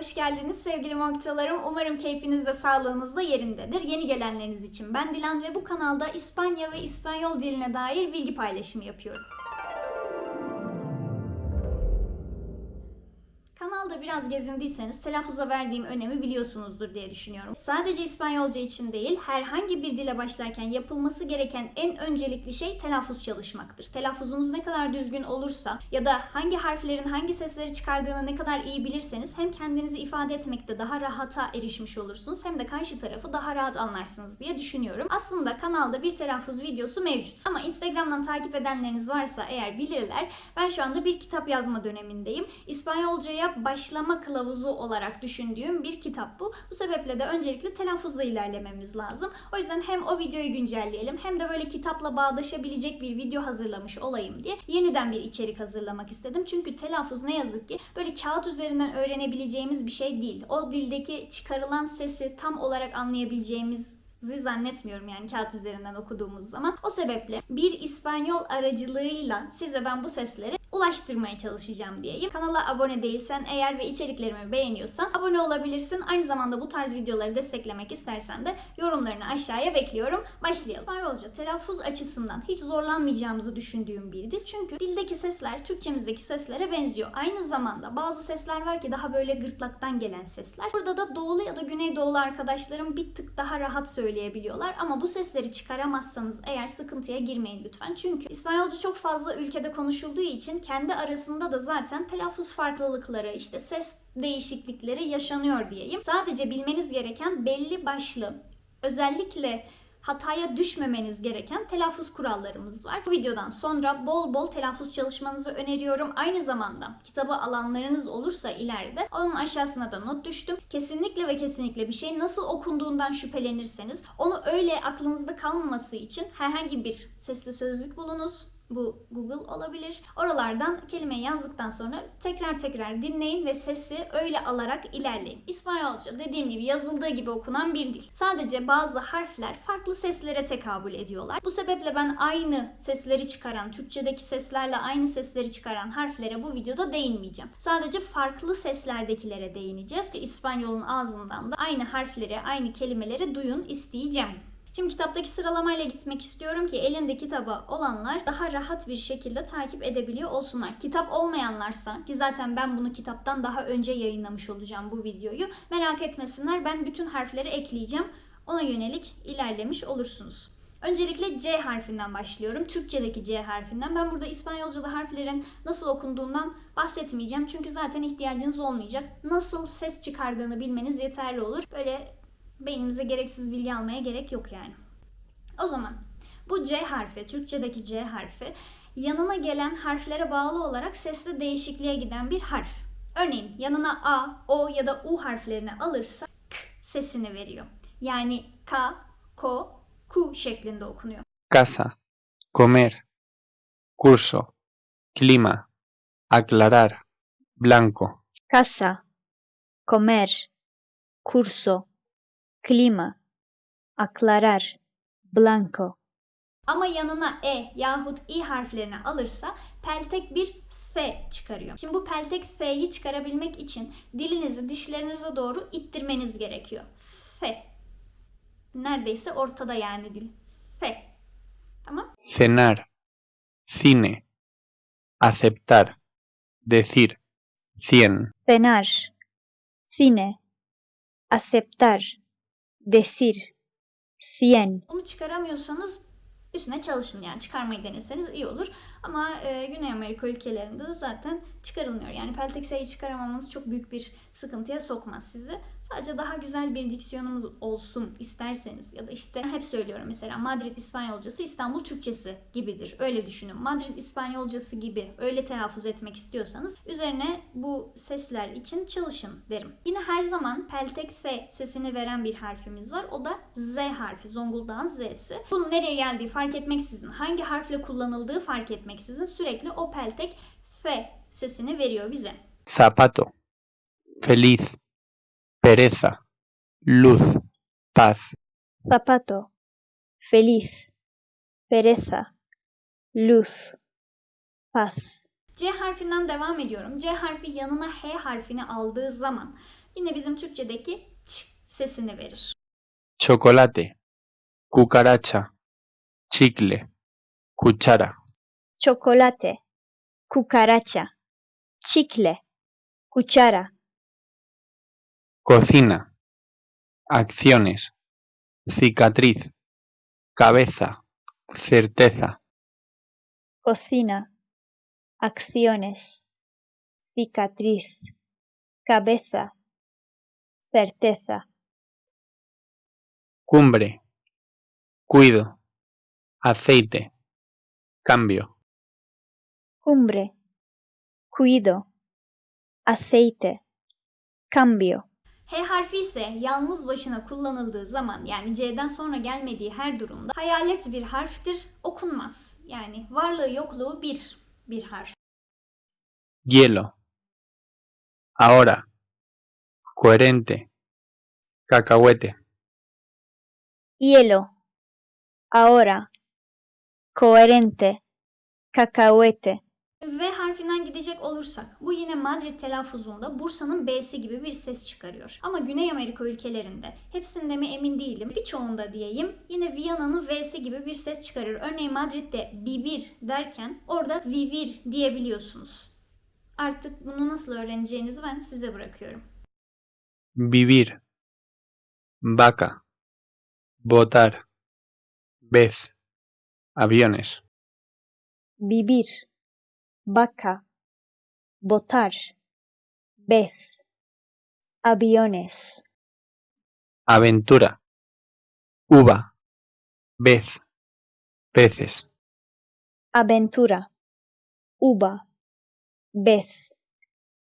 Hoş geldiniz sevgili moktalarım. Umarım keyfiniz de sağlığınız da yerindedir. Yeni gelenleriniz için ben Dilan ve bu kanalda İspanya ve İspanyol diline dair bilgi paylaşımı yapıyorum. Biraz gezindiyseniz telaffuza verdiğim önemi biliyorsunuzdur diye düşünüyorum. Sadece İspanyolca için değil, herhangi bir dile başlarken yapılması gereken en öncelikli şey telaffuz çalışmaktır. Telaffuzunuz ne kadar düzgün olursa ya da hangi harflerin hangi sesleri çıkardığını ne kadar iyi bilirseniz hem kendinizi ifade etmekte daha rahata erişmiş olursunuz hem de karşı tarafı daha rahat anlarsınız diye düşünüyorum. Aslında kanalda bir telaffuz videosu mevcut. Ama Instagram'dan takip edenleriniz varsa eğer bilirler. Ben şu anda bir kitap yazma dönemindeyim. İspanyolcaya başlama kılavuzu olarak düşündüğüm bir kitap bu. Bu sebeple de öncelikle telaffuzla ilerlememiz lazım. O yüzden hem o videoyu güncelleyelim hem de böyle kitapla bağdaşabilecek bir video hazırlamış olayım diye yeniden bir içerik hazırlamak istedim. Çünkü telaffuz ne yazık ki böyle kağıt üzerinden öğrenebileceğimiz bir şey değil. O dildeki çıkarılan sesi tam olarak anlayabileceğimiz zannetmiyorum yani kağıt üzerinden okuduğumuz zaman. O sebeple bir İspanyol aracılığıyla size ben bu sesleri ulaştırmaya çalışacağım diyeyim. Kanala abone değilsen eğer ve içeriklerimi beğeniyorsan abone olabilirsin. Aynı zamanda bu tarz videoları desteklemek istersen de yorumlarını aşağıya bekliyorum. Başlayalım. İspanyolca telaffuz açısından hiç zorlanmayacağımızı düşündüğüm bir dil. Çünkü dildeki sesler Türkçemizdeki seslere benziyor. Aynı zamanda bazı sesler var ki daha böyle gırtlaktan gelen sesler. Burada da doğulu ya da güneydoğulu arkadaşlarım bir tık daha rahat söyleyebiliyorlar. Ama bu sesleri çıkaramazsanız eğer sıkıntıya girmeyin lütfen. Çünkü İspanyolca çok fazla ülkede konuşulduğu için kendi arasında da zaten telaffuz farklılıkları, işte ses değişiklikleri yaşanıyor diyeyim. Sadece bilmeniz gereken belli başlı özellikle hataya düşmemeniz gereken telaffuz kurallarımız var. Bu videodan sonra bol bol telaffuz çalışmanızı öneriyorum. Aynı zamanda kitabı alanlarınız olursa ileride onun aşağısına da not düştüm. Kesinlikle ve kesinlikle bir şey nasıl okunduğundan şüphelenirseniz onu öyle aklınızda kalmaması için herhangi bir sesli sözlük bulunuz bu Google olabilir. Oralardan kelimeyi yazdıktan sonra tekrar tekrar dinleyin ve sesi öyle alarak ilerleyin. İspanyolca dediğim gibi yazıldığı gibi okunan bir dil. Sadece bazı harfler farklı seslere tekabül ediyorlar. Bu sebeple ben aynı sesleri çıkaran, Türkçedeki seslerle aynı sesleri çıkaran harflere bu videoda değinmeyeceğim. Sadece farklı seslerdekilere değineceğiz. İspanyolun ağzından da aynı harfleri, aynı kelimeleri duyun isteyeceğim. Şimdi kitaptaki sıralamayla gitmek istiyorum ki elinde kitabı olanlar daha rahat bir şekilde takip edebiliyor olsunlar. Kitap olmayanlarsa ki zaten ben bunu kitaptan daha önce yayınlamış olacağım bu videoyu. Merak etmesinler ben bütün harfleri ekleyeceğim. Ona yönelik ilerlemiş olursunuz. Öncelikle C harfinden başlıyorum. Türkçedeki C harfinden. Ben burada İspanyolca'da harflerin nasıl okunduğundan bahsetmeyeceğim. Çünkü zaten ihtiyacınız olmayacak. Nasıl ses çıkardığını bilmeniz yeterli olur. Böyle beynimize gereksiz bilgi almaya gerek yok yani. O zaman bu C harfi, Türkçedeki C harfi yanına gelen harflere bağlı olarak sesli değişikliğe giden bir harf. Örneğin yanına A, O ya da U harflerini alırsa K sesini veriyor. Yani K, Ko, Ku şeklinde okunuyor. casa, comer, curso, clima, aclarar, blanco, casa, comer, curso, clima, aclarar, blanco. Ama yanına E yahut İ harflerini alırsa peltek bir S çıkarıyor. Şimdi bu peltek S'yi çıkarabilmek için dilinizi dişlerinize doğru ittirmeniz gerekiyor. F. Neredeyse ortada yani dil. F. Tamam. cenar, cine, aceptar, decir, cien, Cenar, cine, aceptar, decir, cien. Bunu çıkaramıyorsanız üstüne çalışın yani çıkarmayı deneseniz iyi olur. Ama e, Güney Amerika ülkelerinde de zaten çıkarılmıyor. Yani peltek S'yi çıkaramamanız çok büyük bir sıkıntıya sokmaz sizi. Sadece daha güzel bir diksiyonumuz olsun isterseniz ya da işte hep söylüyorum mesela Madrid İspanyolcası İstanbul Türkçesi gibidir. Öyle düşünün. Madrid İspanyolcası gibi öyle telaffuz etmek istiyorsanız üzerine bu sesler için çalışın derim. Yine her zaman peltek sesini veren bir harfimiz var. O da Z harfi. Zonguldak'ın Z'si. Bunun nereye geldiği fark etmeksizin, hangi harfle kullanıldığı fark etmeksizin sürekli o peltek F sesini veriyor bize. zapato, feliz, pereza, luz, paz, Zapato, feliz, pereza, luz, paz. C harfinden devam ediyorum. C harfi yanına H harfini aldığı zaman yine bizim Türkçedeki ç sesini verir. chocolate, cucaracha, chicle, cuchara, chocolate, cucaracha, chicle, cuchara, cocina, acciones, cicatriz, cabeza, certeza, cocina, acciones, cicatriz, cabeza, certeza, cumbre, cuido, aceite, cambio, cumbre, cuido, aceite, cambio, H harfi ise yalnız başına kullanıldığı zaman yani C'den sonra gelmediği her durumda hayalet bir harftir, okunmaz. Yani varlığı yokluğu bir bir harf. hielo, ahora, coherente, cacahuete, hielo, ahora, coherente, cacahuete, V harfinden gidecek olursak bu yine Madrid telaffuzunda Bursa'nın B'si gibi bir ses çıkarıyor. Ama Güney Amerika ülkelerinde hepsinde mi emin değilim birçoğunda diyeyim yine Viyana'nın V'si gibi bir ses çıkarıyor. Örneğin Madrid'de bibir derken orada vivir diyebiliyorsunuz. Artık bunu nasıl öğreneceğinizi ben size bırakıyorum. vivir, vaca, votar, vez, aviones, vivir, vaca, botar, vez, aviones, aventura, uva, vez, peces, aventura, uva, vez,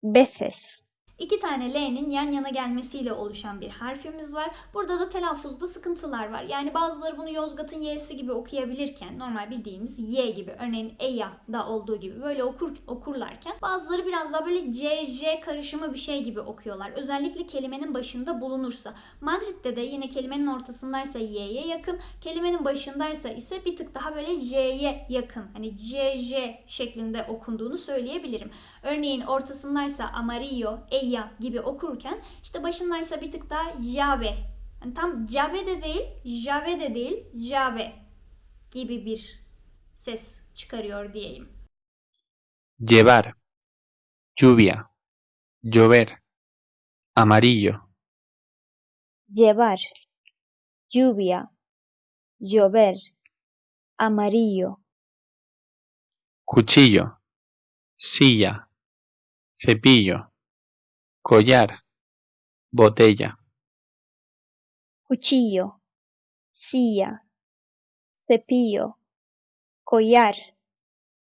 veces, İki tane L'nin yan yana gelmesiyle oluşan bir harfimiz var. Burada da telaffuzda sıkıntılar var. Yani bazıları bunu Yozgat'ın Y'si gibi okuyabilirken normal bildiğimiz Y gibi örneğin Eya da olduğu gibi böyle okur, okurlarken bazıları biraz daha böyle CJ karışımı bir şey gibi okuyorlar. Özellikle kelimenin başında bulunursa. Madrid'de de yine kelimenin ortasındaysa Y'ye yakın, kelimenin başındaysa ise bir tık daha böyle J'ye yakın. Hani CJ şeklinde okunduğunu söyleyebilirim. Örneğin ortasındaysa amarillo, eya gibi okurken işte başındaysa bir tık daha jave. Yani tam cabe de değil, jave de değil, jave gibi bir ses çıkarıyor diyeyim. llevar, lluvia, llover, amarillo, llevar, lluvia, llover, amarillo, cuchillo, silla, cepillo, collar, botella, cuchillo, silla, cepillo, collar,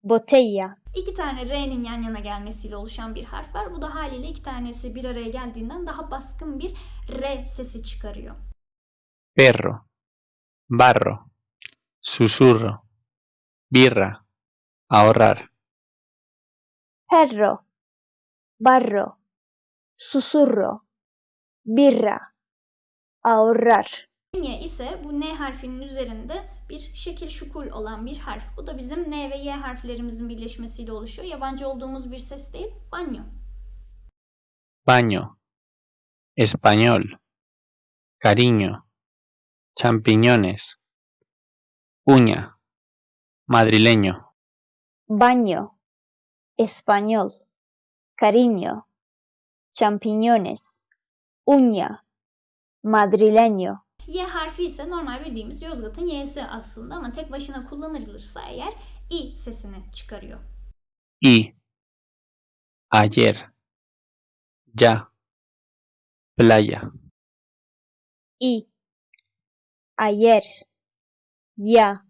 botella, İki tane R'nin yan yana gelmesiyle oluşan bir harf var. Bu da haliyle iki tanesi bir araya geldiğinden daha baskın bir R sesi çıkarıyor. perro, barro, susurro, birra, ahorrar, perro, barro, susurro, birra, ahorrar. N ise bu N harfinin üzerinde bir şekil şukul olan bir harf. Bu da bizim N ve Y harflerimizin birleşmesiyle oluşuyor. Yabancı olduğumuz bir ses değil, banyo. baño, español, cariño, champiñones, uña, madrileño, baño, español, cariño, champiñones, uña, madrileño, Y harfi ise normal bildiğimiz Yozgat'ın Y'si aslında ama tek başına kullanılırsa eğer I sesini çıkarıyor. y, ayer, ya, playa, y, ayer, ya,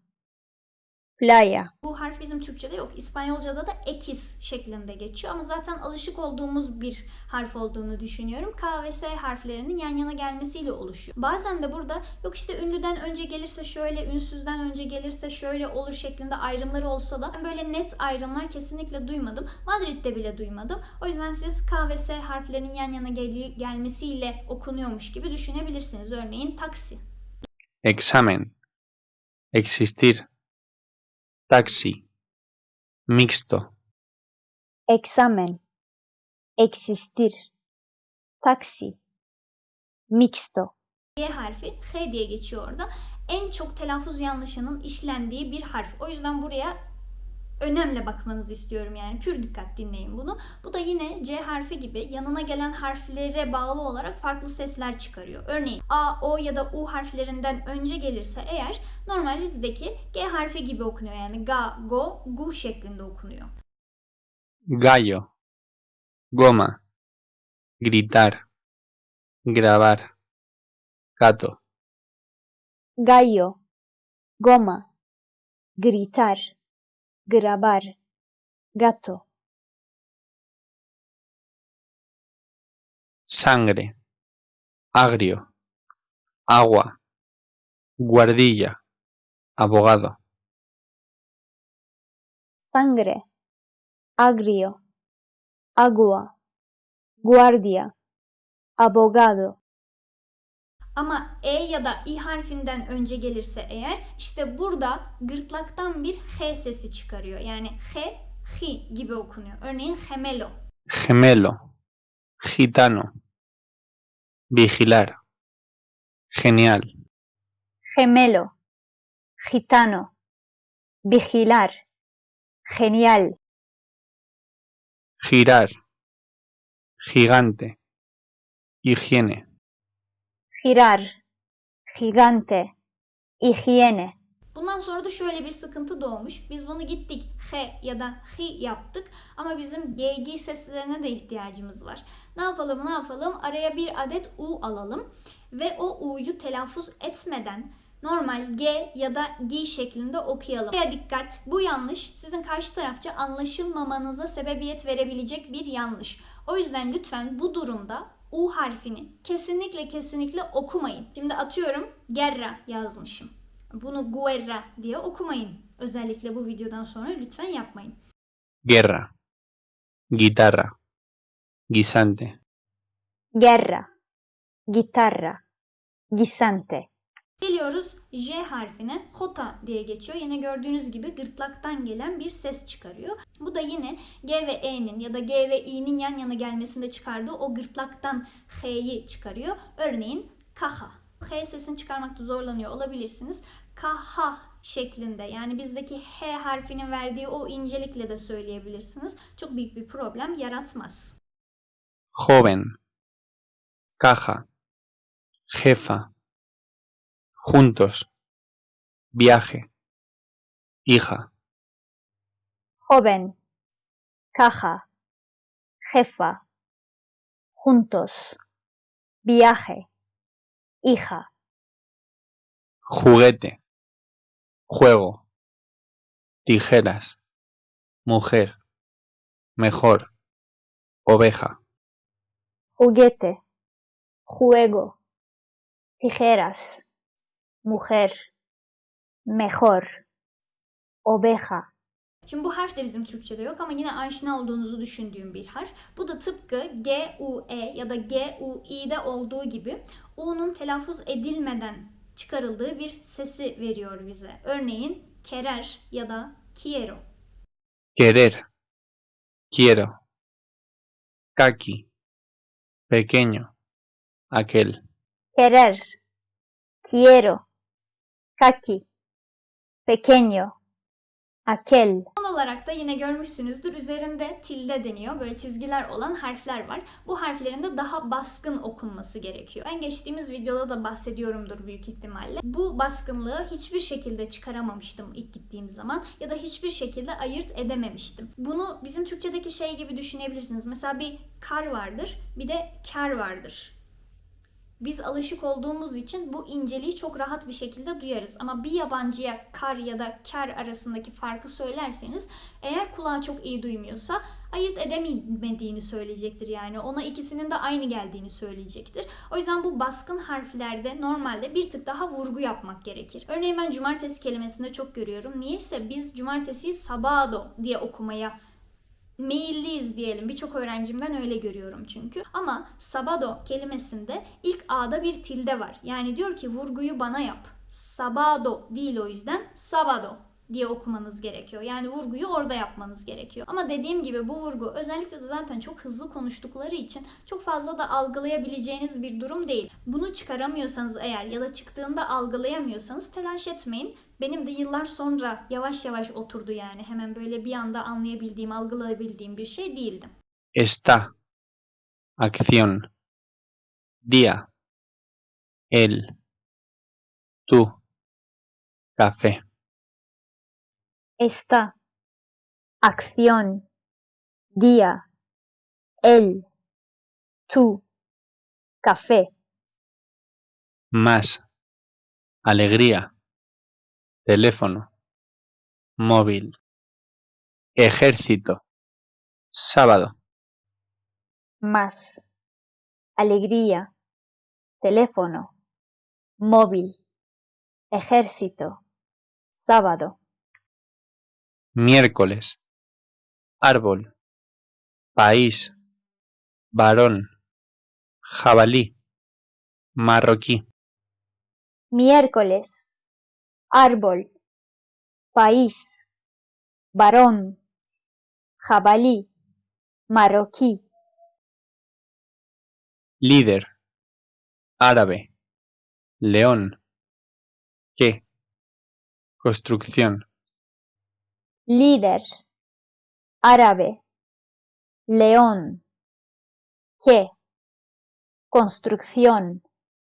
playa, Bu harf bizim Türkçe'de yok. İspanyolca'da da ekis şeklinde geçiyor ama zaten alışık olduğumuz bir harf olduğunu düşünüyorum. K ve S harflerinin yan yana gelmesiyle oluşuyor. Bazen de burada yok işte ünlüden önce gelirse şöyle, ünsüzden önce gelirse şöyle olur şeklinde ayrımları olsa da ben böyle net ayrımlar kesinlikle duymadım. Madrid'de bile duymadım. O yüzden siz K ve S harflerinin yan yana gel- gelmesiyle okunuyormuş gibi düşünebilirsiniz. Örneğin taksi. examen, existir, taxi, mixto, examen, existir, taxi, mixto, G harfi H diye geçiyor orada. En çok telaffuz yanlışının işlendiği bir harf. O yüzden buraya önemli bakmanızı istiyorum yani. Pür dikkat dinleyin bunu. Bu da yine C harfi gibi yanına gelen harflere bağlı olarak farklı sesler çıkarıyor. Örneğin A, O ya da U harflerinden önce gelirse eğer normal bizdeki G harfi gibi okunuyor. Yani ga, go, gu şeklinde okunuyor. gallo, goma, gritar, grabar, gato, gallo, goma, gritar, grabar, gato, sangre, agrio, agua, guardilla, abogado, sangre, agrio, agua, guardia, abogado, Ama E ya da İ harfinden önce gelirse eğer işte burada gırtlaktan bir H sesi çıkarıyor. Yani H, H gibi okunuyor. Örneğin gemelo. gemelo, gitano, vigilar, genial, gemelo, gitano, vigilar, genial, girar, gigante, higiene, girar, gigante, higiene, Bundan sonra da şöyle bir sıkıntı doğmuş. Biz bunu gittik H ya da H yaptık ama bizim GG seslerine de ihtiyacımız var. Ne yapalım ne yapalım? Araya bir adet U alalım ve o U'yu telaffuz etmeden normal G ya da G şeklinde okuyalım. Buraya dikkat. Bu yanlış sizin karşı tarafça anlaşılmamanıza sebebiyet verebilecek bir yanlış. O yüzden lütfen bu durumda U harfini kesinlikle kesinlikle okumayın. Şimdi atıyorum Gerra yazmışım. Bunu guerra diye okumayın. Özellikle bu videodan sonra lütfen yapmayın. guerra, guitarra, guisante, guerra, guitarra, guisante, Geliyoruz J harfine. Hota diye geçiyor. Yine gördüğünüz gibi gırtlaktan gelen bir ses çıkarıyor. Bu da yine G ve E'nin ya da G ve İ'nin yan yana gelmesinde çıkardığı o gırtlaktan H'yi çıkarıyor. Örneğin kaha. H sesini çıkarmakta zorlanıyor olabilirsiniz. Kaha şeklinde yani bizdeki H harfinin verdiği o incelikle de söyleyebilirsiniz. Çok büyük bir problem yaratmaz. joven, caja, jefa, juntos, viaje, hija, joven, caja, jefa, juntos, viaje, hija, juguete, juego, tijeras, mujer, mejor, oveja, juguete, juego, tijeras, mujer, mejor, oveja, Şimdi bu harf de bizim Türkçe'de yok ama yine aşina olduğunuzu düşündüğüm bir harf. Bu da tıpkı G, U, E ya da G, U, İ'de olduğu gibi U'nun telaffuz edilmeden çıkarıldığı bir sesi veriyor bize. Örneğin kerer ya da quiero. querer, quiero, kaki, pequeño, aquel, querer, quiero, kaki, pequeño, aquel, Son olarak da yine görmüşsünüzdür üzerinde tilde deniyor. Böyle çizgiler olan harfler var. Bu harflerin de daha baskın okunması gerekiyor. Ben geçtiğimiz videoda da bahsediyorumdur büyük ihtimalle. Bu baskınlığı hiçbir şekilde çıkaramamıştım ilk gittiğim zaman ya da hiçbir şekilde ayırt edememiştim. Bunu bizim Türkçedeki şey gibi düşünebilirsiniz. Mesela bir kar vardır, bir de kar vardır. Biz alışık olduğumuz için bu inceliği çok rahat bir şekilde duyarız. Ama bir yabancıya kar ya da kar arasındaki farkı söylerseniz eğer kulağı çok iyi duymuyorsa ayırt edemediğini söyleyecektir yani. Ona ikisinin de aynı geldiğini söyleyecektir. O yüzden bu baskın harflerde normalde bir tık daha vurgu yapmak gerekir. Örneğin ben cumartesi kelimesinde çok görüyorum. Niyeyse biz cumartesiyi sabado diye okumaya meyilliyiz diyelim. Birçok öğrencimden öyle görüyorum çünkü. Ama sabado kelimesinde ilk A'da bir tilde var. Yani diyor ki vurguyu bana yap. Sabado değil o yüzden sabado. Diye okumanız gerekiyor. Yani vurguyu orada yapmanız gerekiyor. Ama dediğim gibi bu vurgu özellikle de zaten çok hızlı konuştukları için çok fazla da algılayabileceğiniz bir durum değil. Bunu çıkaramıyorsanız eğer ya da çıktığında algılayamıyorsanız telaş etmeyin. Benim de yıllar sonra yavaş yavaş oturdu yani. Hemen böyle bir anda anlayabildiğim, algılayabildiğim bir şey değildi. Está. Acción. Día. Él. Tú. Café. Está. Acción. Día. Él. Tú. Café. Más. Alegría. Teléfono. Móvil. Ejército. Sábado. Más. Alegría. Teléfono. Móvil. Ejército. Sábado. Miércoles. Árbol. País. Varón. Jabalí. Marroquí. Miércoles. Árbol. País. Varón. Jabalí. Marroquí. Líder. Árabe. León. ¿Qué? Construcción. Líder. Árabe. León. ¿Qué? Construcción.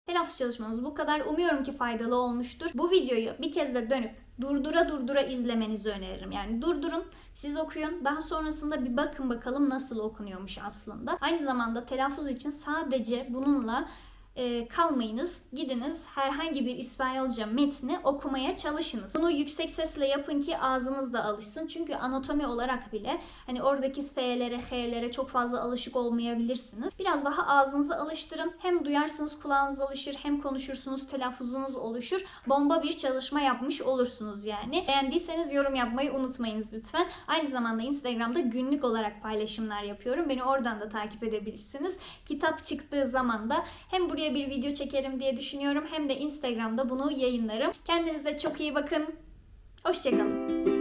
Telaffuz çalışmanız bu kadar. Umuyorum ki faydalı olmuştur. Bu videoyu bir kez de dönüp durdura durdura izlemenizi öneririm. Yani durdurun, siz okuyun. Daha sonrasında bir bakın bakalım nasıl okunuyormuş aslında. Aynı zamanda telaffuz için sadece bununla e, kalmayınız. Gidiniz herhangi bir İspanyolca metni okumaya çalışınız. Bunu yüksek sesle yapın ki ağzınız da alışsın. Çünkü anatomi olarak bile hani oradaki F'lere, H'lere çok fazla alışık olmayabilirsiniz. Biraz daha ağzınızı alıştırın. Hem duyarsınız kulağınız alışır hem konuşursunuz telaffuzunuz oluşur. Bomba bir çalışma yapmış olursunuz yani. Beğendiyseniz yorum yapmayı unutmayınız lütfen. Aynı zamanda Instagram'da günlük olarak paylaşımlar yapıyorum. Beni oradan da takip edebilirsiniz. Kitap çıktığı zaman da hem buraya bir video çekerim diye düşünüyorum hem de Instagram'da bunu yayınlarım. Kendinize çok iyi bakın. Hoşçakalın.